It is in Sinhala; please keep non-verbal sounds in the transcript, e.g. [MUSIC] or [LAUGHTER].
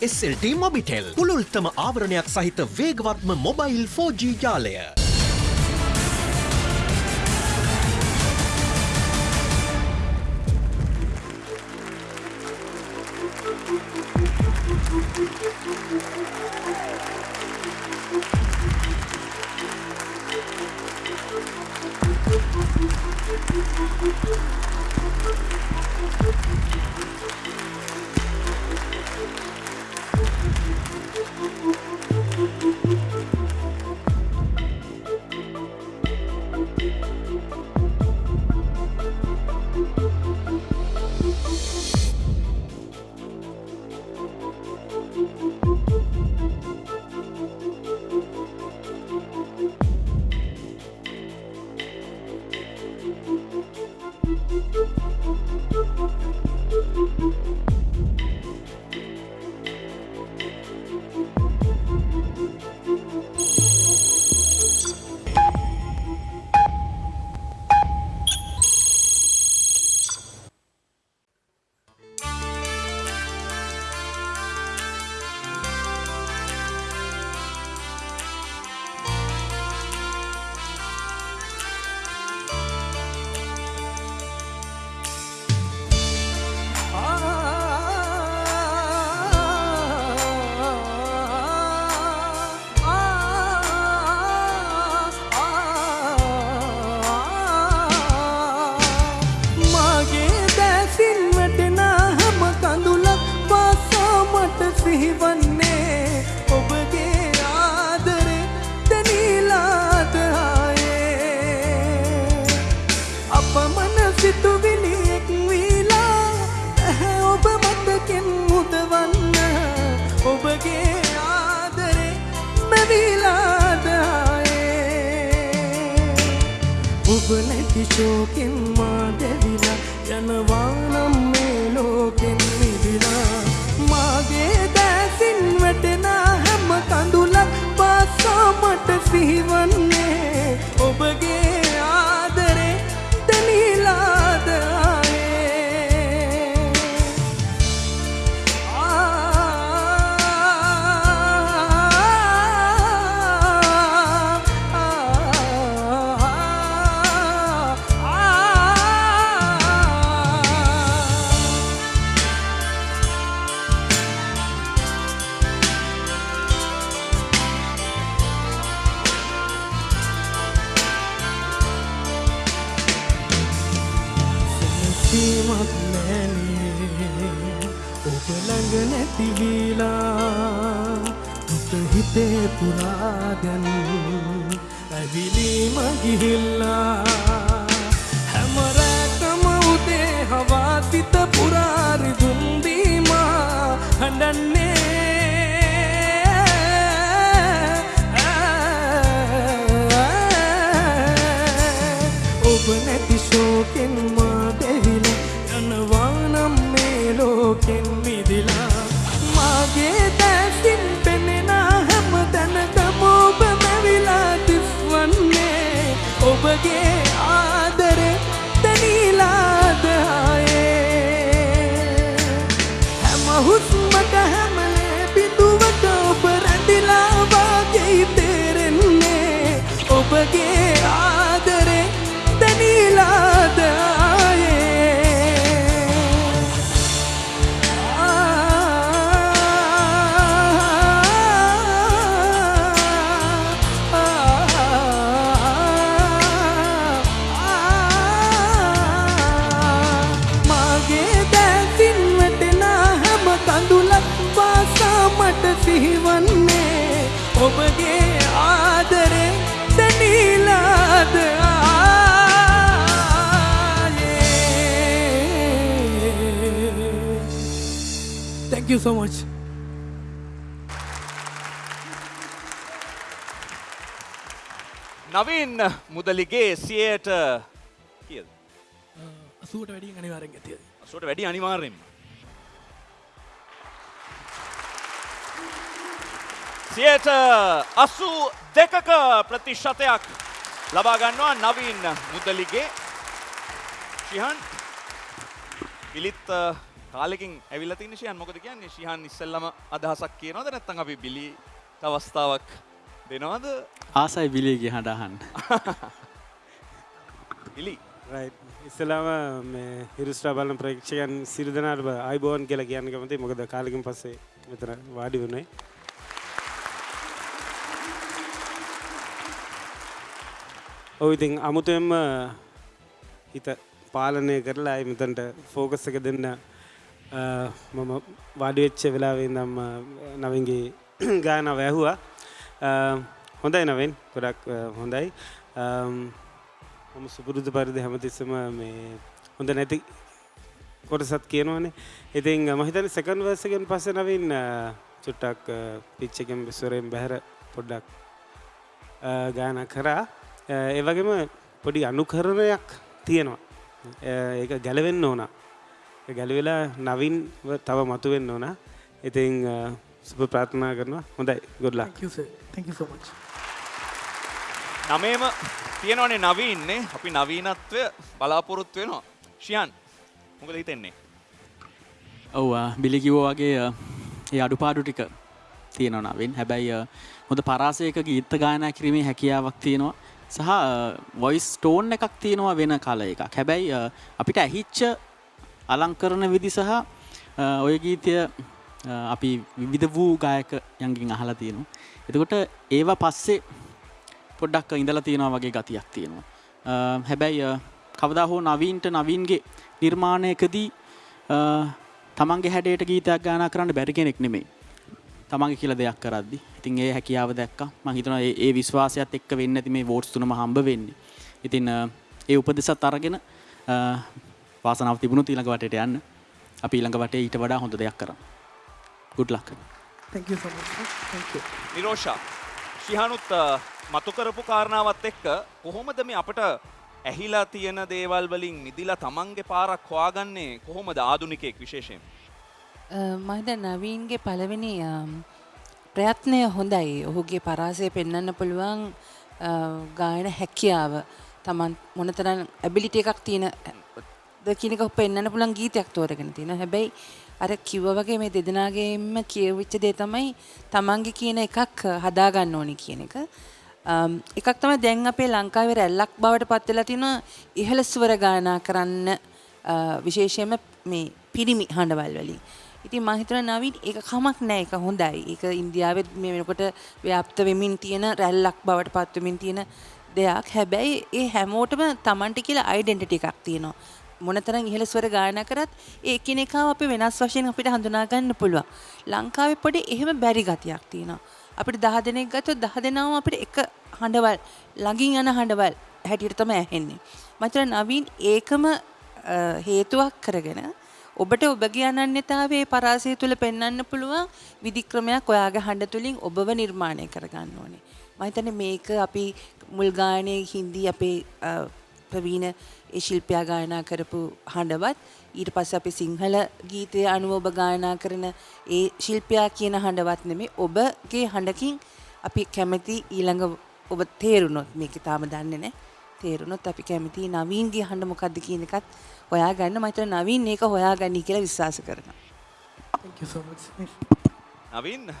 SLT මොබිටෙල් පුළුල්තම ආවරණයක් සහිත වේගවත්ම මොබයිල් 4G ජාලය. ළඟ නැතිවීලා දුක හිතේ පුරා දැන් ඇවිලීම ගිහිල්ලා හැමරැකම උදේ හවා සිත පුරාරි දුන්දීමා හඬන්නේ ඔබගේ ආදරේ දැනීලාද ආයේ? හැම හුස්මට හැමලේ බිඳුවට ඔබ රැඳිලා වාගේ තේරෙන්නේ. ඔබගේ ආදරේ දැනීලාද Thank you so much. Navin Mudalige සියයට කියද අසුවට වැඩිය අනිවාරෙන් ඇතිය. සුවට වැඩි අනිවාර්යෙන්ම සියයට අසු දෙකක ප්‍රතිශතයක් ලබාගන්නවා නවීන් මුදලිගේ ශිහන් පිලිත් කාලෙකින් ඇවිල්ලා තියෙන ශයන් මොකද කියන්නේ? ශිහන් ඉස්සෙල්ලම අදහසක් කියනවද? නැත්නම් අපි බිලි අවස්ථාවක් දෙනවද? ආසයි බිලියගේ හඬහන් [LAUGHS] බිලි. රයිට් ඉස්සලාම මේ හිරුස්ටා බලන ප්‍රේක්ෂකයන් සිරිදනාට අයිබෝන් කියලා කියන්න කැමති මොකද කාලකින් පස්සේ මෙතන වාඩි වුණේ. ඔව් ඉතින් අමුතුවෙන්ම හිත පාලනය කරලා අයි මෙතන්ට ෆෝකස් එක දෙන්න මම වාඩි වෙච්ච වෙලාවේ ඉඳන්ම නවින්ගේ [CLEARS THROAT] ගාන වැැහුවා හොඳයි නවෙන් ගොඩක් අ, හොඳයි. අම්, මම සුපුරුදු පරිදි හැමතිස්සම මේ හොඳ නැති කොටසත් කියනවනේ. ඉතින් මහිතන සකන් වර්සගෙන් පස්ස නවින් අ, චුට්ටක් පිච්චකෙන් විස්වරයෙන් බැහැර පොඩ්ඩක් අ, ගාන කරා. අ, ඒ වගේම පොඩි අනුකරණයක් තියෙනවා. අ, ඒක ගැලවෙන්න ඕන. ගැලවෙලා නවින් තව මතුවෙන්න ඕන. ඉතින් සුප ප්‍රාර්ථනා කරනවා. හොඳයි. ගොඩ්ලා Thank you, sir. Thank you so much. නමේම තියෙනවනේ නවීන්නේ. අපි නවීනත්වය බලාපොරොත්තු වෙනවා. ශියන් මොකද හිතෙන්නේ? ඔව් බිලිකිවෝ වගේ ඒ අඩුපාඩු ටික තියෙනවනවෙන් හැබැයි අ, හොඳ පරාසයක ගීත්ත ගායනා කිරීමේ හැකියාවක් තියෙනවා. සහ වොයිස් ටෝන් එකක් තියෙනවා වෙන කල එකක්. හැබැයි අපිට ඇහිච්ච අලංකරන විදි සහ අ, ඔය ගීතය අ, අපි විවිධ වූ ගායක යන්ගින් අහලා තියෙනවා. එතකොට ඒවා පස්සේ පොඩ්ඩක් ඉඳලා තියෙනවා වගේ ගතියක් තියෙනවා. අ, හැබැයි අ, කවදා හෝ නවීන්ට නවීන්ගේ නිර්මාණයකදී අ, තමන්ගේ හැඩයට ගීතයක් ගානා කරන්න බැරි කෙනෙක් නෙමෙයි. තමන්ගේ කියලා දෙයක් කරද්දි. ඉතින් ඒ හැකියාව දැක්කා. මම හිතනවා ඒ ඒ විශ්වාසයත් එක්ක වෙන්නේ නැති මේ වෝට්ස් තුනම හම්බ වෙන්නේ. ඉතින් අ, ඒ උපදෙසත් අරගෙන අ, වාසනාව තිබුණොත් ඊළඟ වටේට යන්න. අපි ඊළඟ වටේ ඊට වඩා හොඳ දෙයක් කරන්න good luck. Thank you so much. Thank you. Nirosha ශිහනුත් මතු කරපු කාරණාවත් එක්ක කොහොමද මේ අපට ඇහිලා තියෙන දේවල් වලින් මිදිලා තමන්ගේ පාරක් හොයාගන්නේ? කොහොමද ආදුනිකයෙක් විශේෂයෙන්? මහිත නවීන්ගේ පළවෙනි ප්‍රයත්නය හොඳයි. ඔහුගේ පරාසය පෙන්වන්න පුළුවන් ගායන හැකියාව. තමන් මොනතරම් ඇබිලිට එකක් තියෙන ද කියනක පෙන්න්න පුළන් ගීතයක් තෝරගෙන තියෙන හැබැයි අර කිව්ව වගේ මේ දෙදෙනගේම කියවිච්ච දේ තමයි තමන්ගේ කියන එකක් හදාගන්න ඕනි කියන එක Um, එකක් තම දැන් අපේ ලංකාවේ රැල්ලක් බවට පත්වෙලා තින ඉහළ ස්වර ගායනා කරන්න uh, විශේෂයෙන්ම මේ පිරිමි හඬවල් වලින්. ඉතින් මම හිතනවා නවීන් ඒක කමක් නෑ ඒක හොඳයි. ඒක ඉන්දියාවෙත් මේ වෙනකොට ව්‍යාප්ත වෙමින් තියෙන රැල්ලක් බවට පත් වෙමින් තියෙන දෙයක්. හැබැයි ඒ හැමෝටම Tamanට කියලා ඩෙන්ටිටි එකක් තියෙනවා. මොනතරම් ඉහළ ස්වර ගායනා කරත් ඒ එකිනෙකාව අපි වෙනස් වශයෙන් අපිට හඳුනා ගන්න පුළුවන්. ලංකාවේ පොඩි එහෙම බැරි ගතියක් තියෙනවා. අපිට දහ දෙනෙක් ගත්තොත් දහ දෙනාම අපිට එක හඬවල් ළඟින් යන හඬවල් හැටියට තමයි ඇහෙන්නේ. මචර නවීන් ඒකම අ, හේතුවක් කරගෙන ඔබට ඔබගේ අනන්‍යතාවයේ පරාසය තුළ පෙන්වන්න පුළුවන් විධික්‍රමයක් ඔයාගේ හඬ තුලින් ඔබව නිර්මාණය කරගන්න ඕනේ. මම හිතන්නේ මේක අපි මුල් ගායනයේ හින්දි අපේ අ, ප්‍රවීණ ඒ ශිල්පයා ගායනා කරපු හඬවත් ඊට පස්සේ අපි සිංහල ගීතය අනුව ඔබ ගායනා කරන ඒ ශිල්පයා කියන හඬවත් නෙමෙයි ඔබගේ හඬකින් අපි කැමති ඊළඟ ඔබ තේරුණොත් මේක තාම දන්නේ නැහැ. තේරුණොත් අපි කැමති නවීන්ගේ හඬ මොකද්ද කියන එකත් හොයාගන්න. මම හිතන නවීන් මේක හොයාගන්නයි කියලා විශ්වාස කරනවා. Thank you so much. Navin